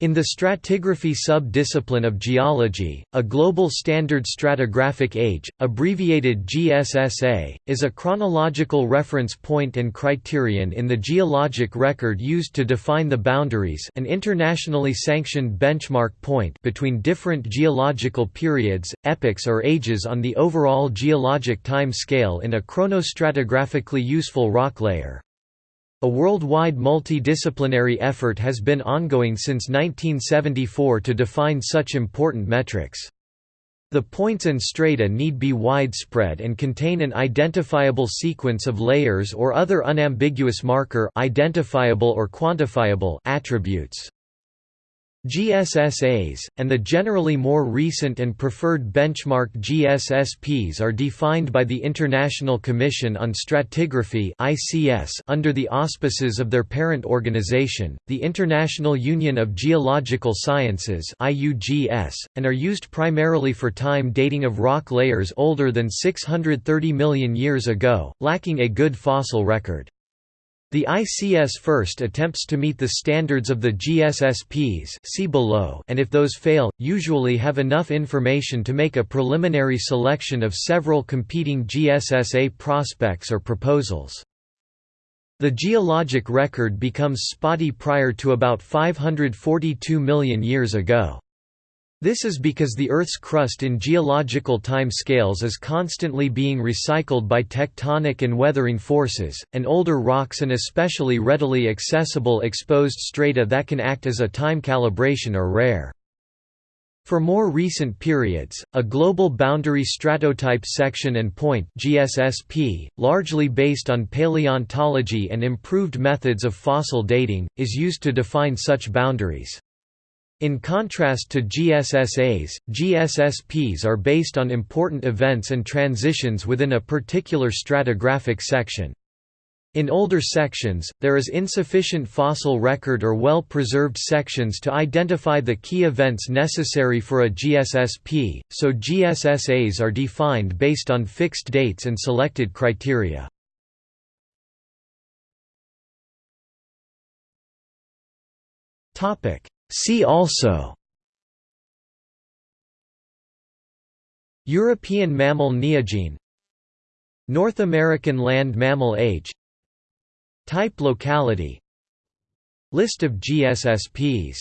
In the stratigraphy sub-discipline of geology, a global standard stratigraphic age, abbreviated GSSA, is a chronological reference point and criterion in the geologic record used to define the boundaries an internationally sanctioned benchmark point between different geological periods, epochs or ages on the overall geologic time scale in a chronostratigraphically useful rock layer. A worldwide multidisciplinary effort has been ongoing since 1974 to define such important metrics. The points and strata need be widespread and contain an identifiable sequence of layers or other unambiguous marker identifiable or quantifiable attributes. GSSAs, and the generally more recent and preferred benchmark GSSPs are defined by the International Commission on Stratigraphy under the auspices of their parent organization, the International Union of Geological Sciences and are used primarily for time dating of rock layers older than 630 million years ago, lacking a good fossil record. The ICS first attempts to meet the standards of the GSSPs see below and if those fail, usually have enough information to make a preliminary selection of several competing GSSA prospects or proposals. The geologic record becomes spotty prior to about 542 million years ago. This is because the Earth's crust in geological time scales is constantly being recycled by tectonic and weathering forces, and older rocks and especially readily accessible exposed strata that can act as a time calibration are rare. For more recent periods, a global boundary stratotype section and point GSSP, largely based on paleontology and improved methods of fossil dating, is used to define such boundaries. In contrast to GSSAs, GSSPs are based on important events and transitions within a particular stratigraphic section. In older sections, there is insufficient fossil record or well-preserved sections to identify the key events necessary for a GSSP, so GSSAs are defined based on fixed dates and selected criteria. See also European mammal neogene North American land mammal age Type locality List of GSSPs